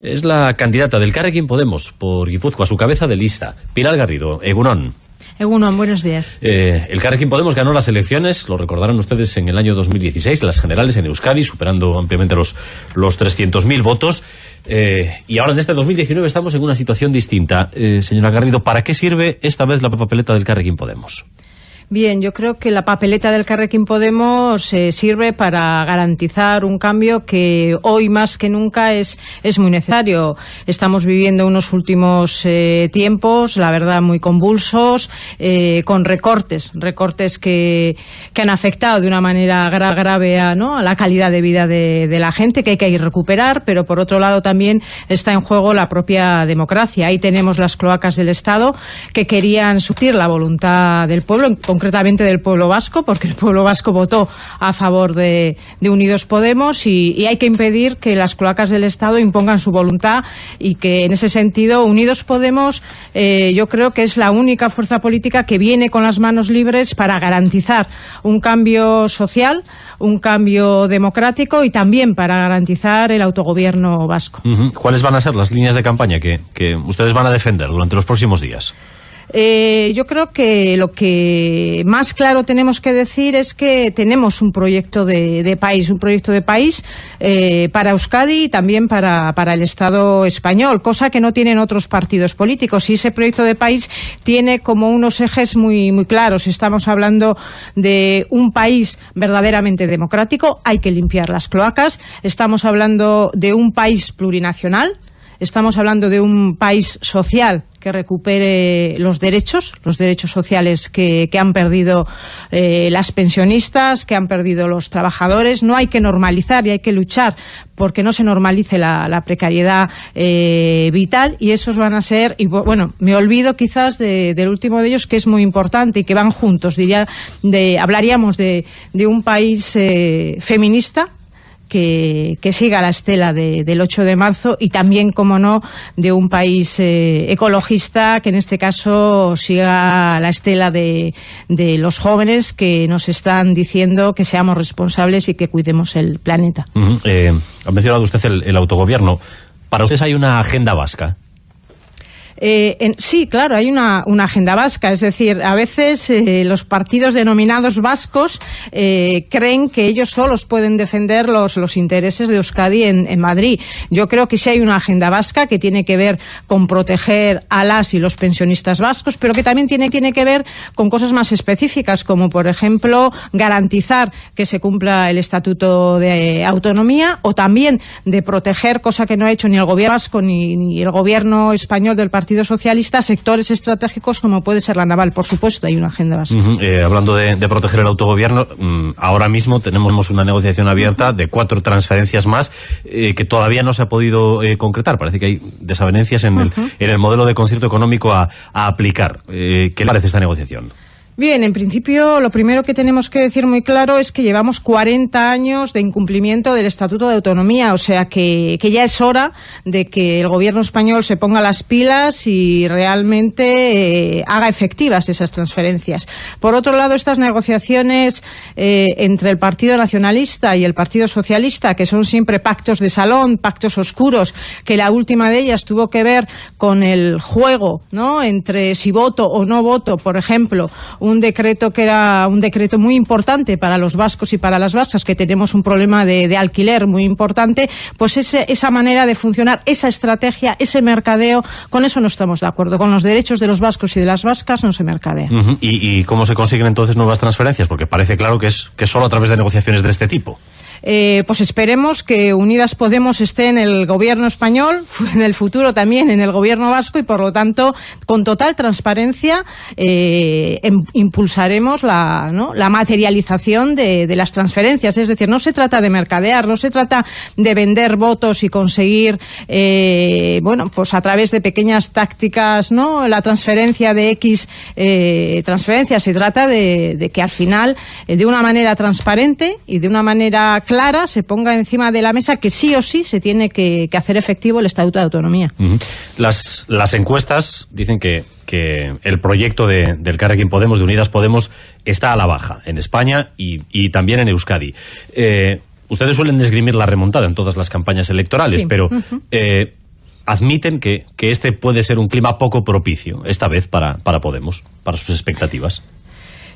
Es la candidata del Carrequín Podemos por Guipúzcoa, su cabeza de lista, Pilar Garrido, Egunon. Egunon, buenos días. Eh, el Carrequín Podemos ganó las elecciones, lo recordarán ustedes, en el año 2016, las generales en Euskadi, superando ampliamente los, los 300.000 votos. Eh, y ahora en este 2019 estamos en una situación distinta. Eh, señora Garrido, ¿para qué sirve esta vez la papeleta del Carrequín Podemos? Bien, yo creo que la papeleta del Carrequín Podemos eh, sirve para garantizar un cambio que hoy más que nunca es, es muy necesario. Estamos viviendo unos últimos eh, tiempos, la verdad, muy convulsos, eh, con recortes, recortes que, que, han afectado de una manera grave a, ¿no? a la calidad de vida de, de, la gente, que hay que recuperar, pero por otro lado también está en juego la propia democracia. Ahí tenemos las cloacas del Estado que querían surtir la voluntad del pueblo, concretamente del pueblo vasco, porque el pueblo vasco votó a favor de, Unidos Podemos y, hay que impedir que las cloacas del Estado impongan su voluntad y que en ese sentido Unidos Podemos eh, yo creo que es la única fuerza política que viene con las manos libres para garantizar un cambio social, un cambio democrático y también para garantizar el autogobierno vasco. ¿Cuáles van a ser las líneas de campaña que ustedes van a defender durante los próximos días? Eh, yo creo que lo que más claro tenemos que decir es que tenemos un proyecto de, país, un proyecto de país eh, para Euskadi y también para, para, el Estado español, cosa que no tienen otros partidos políticos. Y ese proyecto de país tiene como unos ejes muy, muy claros. Estamos hablando de un país verdaderamente democrático, hay que limpiar las cloacas. Estamos hablando de un país plurinacional, estamos hablando de un país social que recupere los derechos, los derechos sociales que, han perdido eh, las pensionistas, que han perdido los trabajadores. No hay que normalizar y hay que luchar porque no se normalice la, la precariedad eh, vital y esos van a ser, y bueno, me olvido quizás de, del último de ellos que es muy importante y que van juntos, diría, de, hablaríamos de, de un país eh, feminista, que, siga la estela de, del 8 de marzo y también, como no, de un país eh, ecologista que en este caso siga la estela de, de, los jóvenes que nos están diciendo que seamos responsables y que cuidemos el planeta. Uh ha mencionado usted el, el autogobierno. ¿Para ustedes hay una agenda vasca? Eh, en, sí, claro, hay una, agenda vasca. Es decir, a veces eh, los partidos denominados vascos eh, creen que ellos solos pueden defender los, intereses de Euskadi en, en, Madrid. Yo creo que sí hay una agenda vasca que tiene que ver con proteger a las y los pensionistas vascos, pero que también tiene, tiene que ver con cosas más específicas, como por ejemplo garantizar que se cumpla el Estatuto de Autonomía o también de proteger, cosa que no ha hecho ni el gobierno vasco ni, ni el gobierno español del Partido Partido Socialista sectores estratégicos como puede ser la naval. Por supuesto, hay una agenda básica. Uh -huh. eh, hablando de, de, proteger el autogobierno, mmm, ahora mismo tenemos una negociación abierta de cuatro transferencias más eh, que todavía no se ha podido eh, concretar. Parece que hay desavenencias en, uh -huh. el, en el modelo de concierto económico a, a aplicar. ¿Qué le parece esta negociación? Bien, en principio lo primero que tenemos que decir muy claro es que llevamos 40 años de incumplimiento del Estatuto de Autonomía, o sea que, que ya es hora de que el gobierno español se ponga las pilas y realmente eh, haga efectivas esas transferencias. Por otro lado, estas negociaciones eh, entre el Partido Nacionalista y el Partido Socialista, que son siempre pactos de salón, pactos oscuros, que la última de ellas tuvo que ver con el juego, ¿no?, entre si voto o no voto, por ejemplo, un decreto que era un decreto muy importante para los vascos y para las vascas, que tenemos un problema de, alquiler muy importante, pues ese, esa manera de funcionar, esa estrategia, ese mercadeo, con eso no estamos de acuerdo. Con los derechos de los vascos y de las vascas no se mercadea. ¿Y, ¿Y, cómo se consiguen entonces nuevas transferencias? Porque parece claro que es, que solo a través de negociaciones de este tipo. Eh, pues esperemos que Unidas Podemos esté en el gobierno español, en el futuro también en el gobierno vasco y por lo tanto con total transparencia eh, em, impulsaremos la, la materialización de, las transferencias. Es decir, no se trata de mercadear, no se trata de vender votos y conseguir, eh, bueno, pues a través de pequeñas tácticas, ¿no? La transferencia de X transferencias. Se trata de, de que al final, de una manera transparente y de una manera clara se ponga encima de la mesa que sí o sí se tiene que, que hacer efectivo el Estatuto de Autonomía. Uh -huh. las, las encuestas dicen que, que el proyecto de, del Carrequín Podemos, de Unidas Podemos, está a la baja en España y, y también en Euskadi. Eh, ustedes suelen esgrimir la remontada en todas las campañas electorales, sí. pero uh -huh. eh, admiten que, que este puede ser un clima poco propicio, esta vez para, para Podemos, para sus expectativas.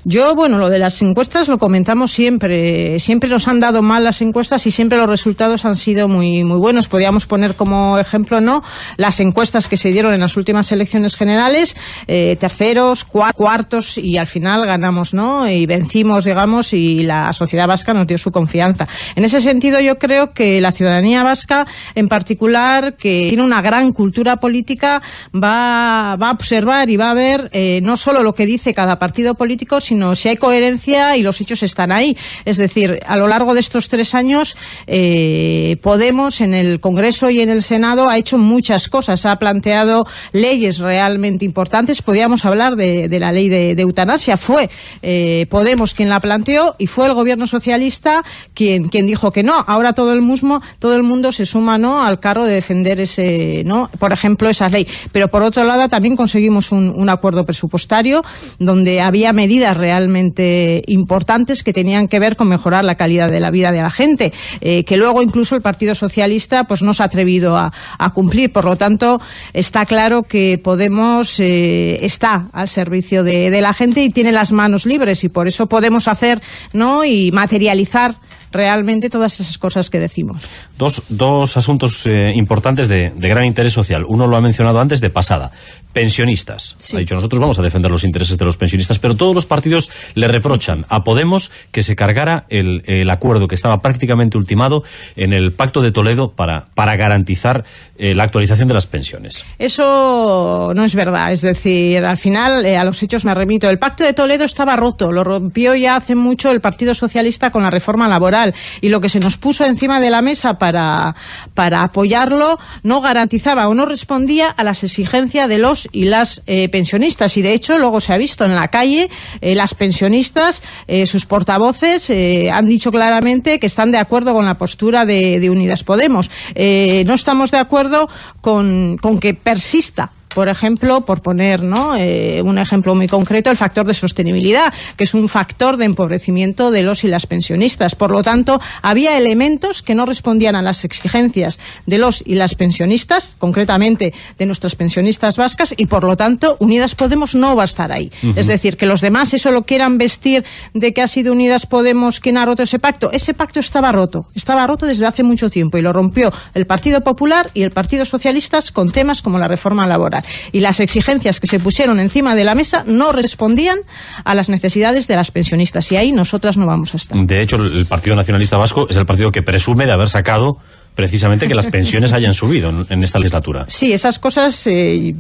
Yo, bueno, lo de las encuestas lo comentamos siempre. Siempre nos han dado mal las encuestas y siempre los resultados han sido muy, muy buenos. Podríamos poner como ejemplo, ¿no?, las encuestas que se dieron en las últimas elecciones generales, eh, terceros, cuartos y al final ganamos, ¿no?, y vencimos, digamos, y la sociedad vasca nos dio su confianza. En ese sentido, yo creo que la ciudadanía vasca, en particular, que tiene una gran cultura política, va, va a observar y va a ver eh, no solo lo que dice cada partido político, si hay coherencia y los hechos están ahí. Es decir, a lo largo de estos tres años, eh, Podemos en el Congreso y en el Senado ha hecho muchas cosas, ha planteado leyes realmente importantes. Podíamos hablar de, la ley de, eutanasia. Fue eh, Podemos quien la planteó y fue el gobierno socialista quien, quien dijo que no. Ahora todo el, musmo, todo el mundo se suma ¿no? al carro de defender ese, ¿no? por ejemplo, esa ley. Pero por otro lado también conseguimos un, un acuerdo presupuestario donde había medidas realmente importantes que tenían que ver con mejorar la calidad de la vida de la gente, eh, que luego incluso el Partido Socialista pues no se ha atrevido a, cumplir. Por lo tanto, está claro que Podemos eh, está al servicio de, la gente y tiene las manos libres y por eso podemos hacer ¿no? y materializar realmente todas esas cosas que decimos. Dos, dos asuntos eh, importantes de, gran interés social. Uno lo ha mencionado antes de pasada. Pensionistas. Ha dicho, nosotros vamos a defender los intereses de los pensionistas, pero todos los partidos le reprochan a Podemos que se cargara el, el acuerdo que estaba prácticamente ultimado en el Pacto de Toledo para, para garantizar eh, la actualización de las pensiones. Eso no es verdad. Es decir, al final, eh, a los hechos me remito. El Pacto de Toledo estaba roto. Lo rompió ya hace mucho el Partido Socialista con la reforma laboral y lo que se nos puso encima de la mesa para, para apoyarlo no garantizaba o no respondía a las exigencias de los y las eh, pensionistas. Y de hecho, luego se ha visto en la calle, eh, las pensionistas, eh, sus portavoces han dicho claramente que están de acuerdo con la postura de, de Unidas Podemos. no estamos de acuerdo con, con que persista por ejemplo, por poner ¿no? Eh, un ejemplo muy concreto, el factor de sostenibilidad, que es un factor de empobrecimiento de los y las pensionistas. Por lo tanto, había elementos que no respondían a las exigencias de los y las pensionistas, concretamente de nuestras pensionistas vascas, y por lo tanto, Unidas Podemos no va a estar ahí. Es decir, que los demás eso lo quieran vestir de que ha sido Unidas Podemos quien ha roto ese pacto. Ese pacto estaba roto, estaba roto desde hace mucho tiempo y lo rompió el Partido Popular y el Partido Socialista con temas como la reforma laboral y las exigencias que se pusieron encima de la mesa no respondían a las necesidades de las pensionistas y ahí nosotras no vamos a estar. De hecho, el Partido Nacionalista Vasco es el partido que presume de haber sacado precisamente que las pensiones hayan subido en esta legislatura. Sí, esas cosas eh,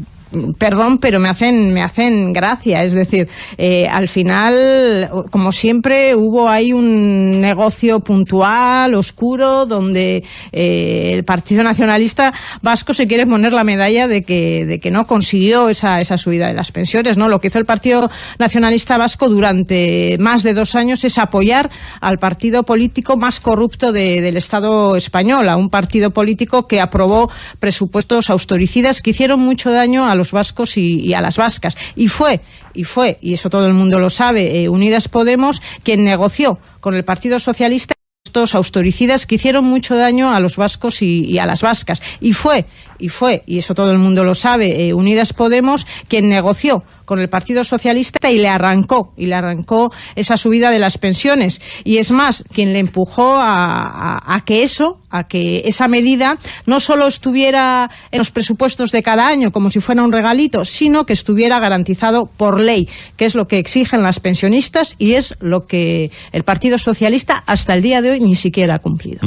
perdón, pero me hacen, me hacen gracia. Es decir, eh, al final, como siempre, hubo ahí un negocio puntual, oscuro, donde eh, el Partido Nacionalista Vasco se quiere poner la medalla de que, de no consiguió esa, esa subida de las pensiones. ¿no? Lo que hizo el Partido Nacionalista Vasco durante más de dos años es apoyar al partido político más corrupto del Estado español, a un partido político que aprobó presupuestos austericidas que hicieron mucho daño a los los vascos y, a las vascas. Y fue, y fue, y eso todo el mundo lo sabe, eh, Unidas Podemos quien negoció con el Partido Socialista estos austericidas que hicieron mucho daño a los vascos y, a las vascas. Y fue, y fue, y eso todo el mundo lo sabe, eh, Unidas Podemos quien negoció con el Partido Socialista y le arrancó, y le arrancó esa subida de las pensiones. Y es más, quien le empujó a, que eso, a que esa medida no solo estuviera en los presupuestos de cada año como si fuera un regalito, sino que estuviera garantizado por ley, que es lo que exigen las pensionistas y es lo que el Partido Socialista hasta el día de hoy ni siquiera ha cumplido.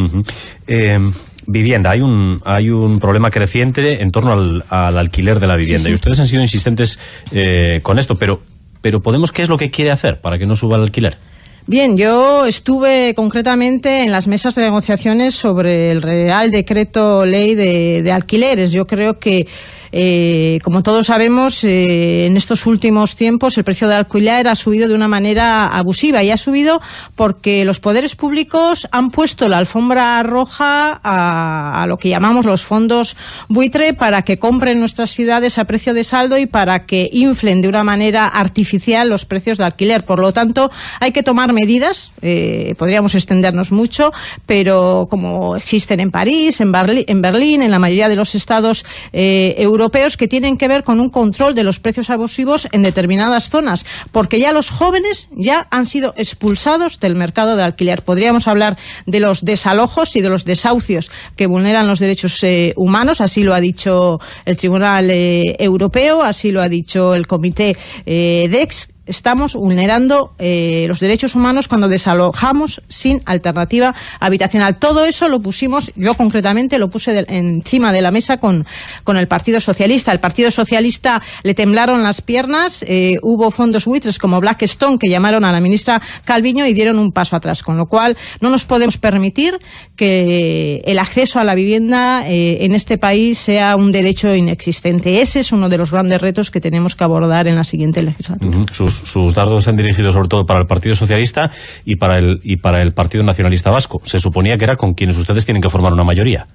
Vivienda. Hay un, hay un problema creciente en torno al, alquiler de la vivienda. Y ustedes han sido insistentes eh, con esto, pero, pero ¿Podemos qué es lo que quiere hacer para que no suba el alquiler? Bien, yo estuve concretamente en las mesas de negociaciones sobre el Real Decreto Ley de, de Alquileres. Yo creo que Eh, como todos sabemos, eh, en estos últimos tiempos el precio del alquiler ha subido de una manera abusiva y ha subido porque los poderes públicos han puesto la alfombra roja a, lo que llamamos los fondos buitre para que compren nuestras ciudades a precio de saldo y para que inflen de una manera artificial los precios de alquiler. Por lo tanto, hay que tomar medidas, eh, podríamos extendernos mucho, pero como existen en París, en, en Berlín, en la mayoría de los estados eh, europeos, que tienen que ver con un control de los precios abusivos en determinadas zonas, porque ya los jóvenes ya han sido expulsados del mercado de alquiler. Podríamos hablar de los desalojos y de los desahucios que vulneran los derechos eh, humanos, así lo ha dicho el Tribunal eh, Europeo, así lo ha dicho el Comité eh, DEX, estamos vulnerando eh, los derechos humanos cuando desalojamos sin alternativa habitacional. Todo eso lo pusimos, yo concretamente lo puse encima de la mesa con, con, el Partido Socialista. El Partido Socialista le temblaron las piernas, eh, hubo fondos buitres como Blackstone que llamaron a la ministra Calviño y dieron un paso atrás, con lo cual no nos podemos permitir que el acceso a la vivienda eh, en este país sea un derecho inexistente. Ese es uno de los grandes retos que tenemos que abordar en la siguiente legislatura. Sus dardos se han dirigido sobre todo para el Partido Socialista y para el, y para el Partido Nacionalista Vasco. Se suponía que era con quienes ustedes tienen que formar una mayoría.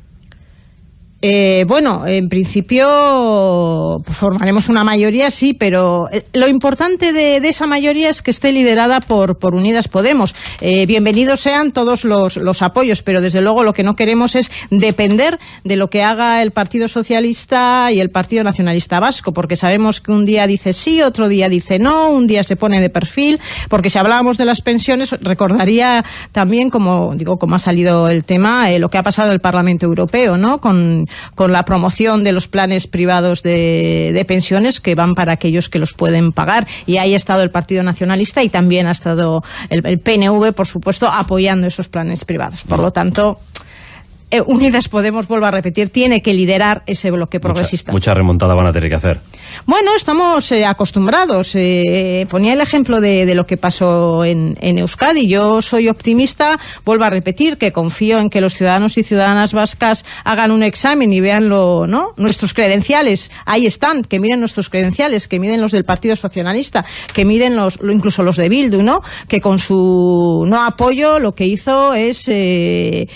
Eh, bueno, en principio pues, formaremos una mayoría, sí, pero eh, lo importante de, de, esa mayoría es que esté liderada por, por Unidas Podemos. Eh, bienvenidos sean todos los, los, apoyos, pero desde luego lo que no queremos es depender de lo que haga el Partido Socialista y el Partido Nacionalista Vasco, porque sabemos que un día dice sí, otro día dice no, un día se pone de perfil, porque si hablábamos de las pensiones, recordaría también, como digo, como ha salido el tema, eh, lo que ha pasado en el Parlamento Europeo, ¿no? Con con la promoción de los planes privados de, de, pensiones que van para aquellos que los pueden pagar. Y ahí ha estado el Partido Nacionalista y también ha estado el, el PNV, por supuesto, apoyando esos planes privados. Por lo tanto, eh, Unidas Podemos, vuelvo a repetir, tiene que liderar ese bloque progresista. Mucha, mucha remontada van a tener que hacer. Bueno, estamos eh, acostumbrados. Eh, ponía el ejemplo de, lo que pasó en, Euskadi. Yo soy optimista, vuelvo a repetir, que confío en que los ciudadanos y ciudadanas vascas hagan un examen y vean lo, ¿no? nuestros credenciales. Ahí están, que miren nuestros credenciales, que miren los del Partido Socialista, que miren los, incluso los de Bildu, ¿no? que con su no apoyo lo que hizo es eh,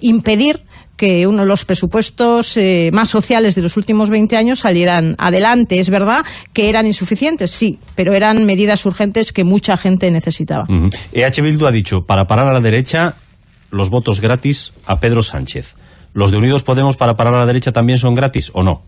impedir que uno de los presupuestos eh, más sociales de los últimos 20 años salieran adelante. Es verdad que eran insuficientes, sí, pero eran medidas urgentes que mucha gente necesitaba. Uh. EH Bildu ha dicho, para parar a la derecha, los votos gratis a Pedro Sánchez. ¿Los de Unidos Podemos para parar a la derecha también son gratis o no?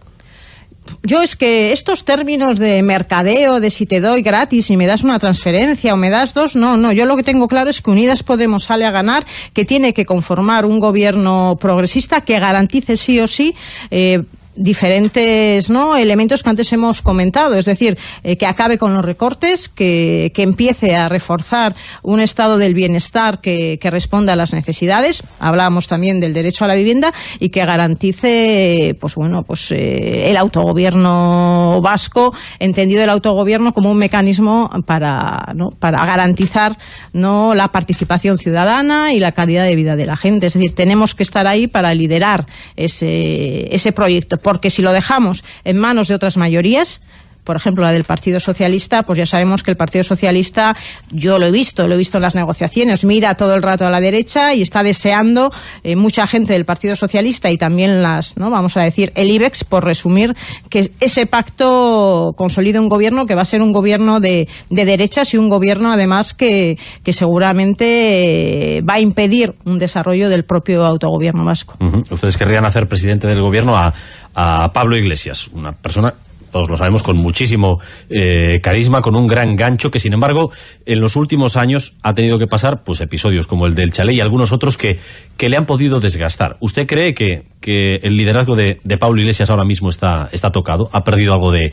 Yo es que estos términos de mercadeo, de si te doy gratis y me das una transferencia o me das dos, no, no. Yo lo que tengo claro es que Unidas Podemos sale a ganar, que tiene que conformar un gobierno progresista que garantice sí o sí eh, diferentes ¿no? elementos que antes hemos comentado, es decir, eh, que acabe con los recortes, que, empiece a reforzar un estado del bienestar que, responda a las necesidades, hablábamos también del derecho a la vivienda y que garantice pues bueno, pues eh, el autogobierno vasco, entendido el autogobierno como un mecanismo para, ¿no? para garantizar ¿no? la participación ciudadana y la calidad de vida de la gente, es decir, tenemos que estar ahí para liderar ese proyecto porque si lo dejamos en manos de otras mayorías, por ejemplo, la del Partido Socialista, pues ya sabemos que el Partido Socialista, yo lo he visto, lo he visto en las negociaciones, mira todo el rato a la derecha y está deseando eh, mucha gente del Partido Socialista y también las, no vamos a decir, el IBEX, por resumir, que ese pacto consolide un gobierno que va a ser un gobierno de, de derechas y un gobierno, además, que, que seguramente eh, va a impedir un desarrollo del propio autogobierno vasco. Ustedes querrían hacer presidente del gobierno a, a Pablo Iglesias, una persona todos lo sabemos, con muchísimo eh, carisma, con un gran gancho, que sin embargo en los últimos años ha tenido que pasar pues episodios como el del Chalet y algunos otros que, que le han podido desgastar. ¿Usted cree que, que el liderazgo de, de Pablo Iglesias ahora mismo está, está tocado? ¿Ha perdido algo de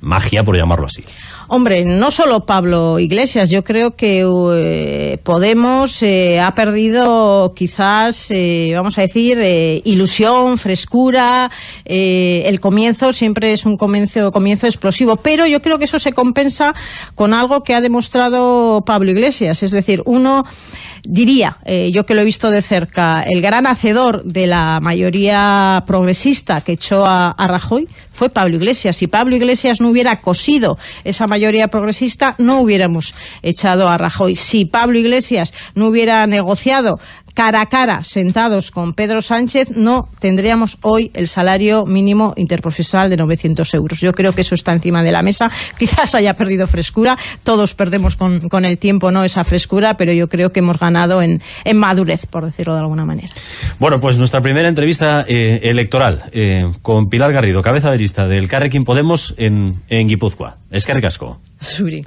magia, por llamarlo así? Hombre, no solo Pablo Iglesias, yo creo que eh, Podemos eh, ha perdido quizás, eh, vamos a decir, ilusión, frescura, el comienzo siempre es un comienzo, comienzo explosivo, pero yo creo que eso se compensa con algo que ha demostrado Pablo Iglesias, es decir, uno diría, yo que lo he visto de cerca, el gran hacedor de la mayoría progresista que echó a, a Rajoy fue Pablo Iglesias. Si Pablo Iglesias no hubiera cosido esa mayoría progresista, no hubiéramos echado a Rajoy. Si Pablo Iglesias no hubiera negociado cara a cara, sentados con Pedro Sánchez, no tendríamos hoy el salario mínimo interprofesional de 900 euros. Yo creo que eso está encima de la mesa. Quizás haya perdido frescura. Todos perdemos con, el tiempo no esa frescura, pero yo creo que hemos ganado en, madurez, por decirlo de alguna manera. Bueno, pues nuestra primera entrevista eh, electoral eh, con Pilar Garrido, cabeza de lista del Carrequín Podemos en, en Guipúzcoa. Es que Suri.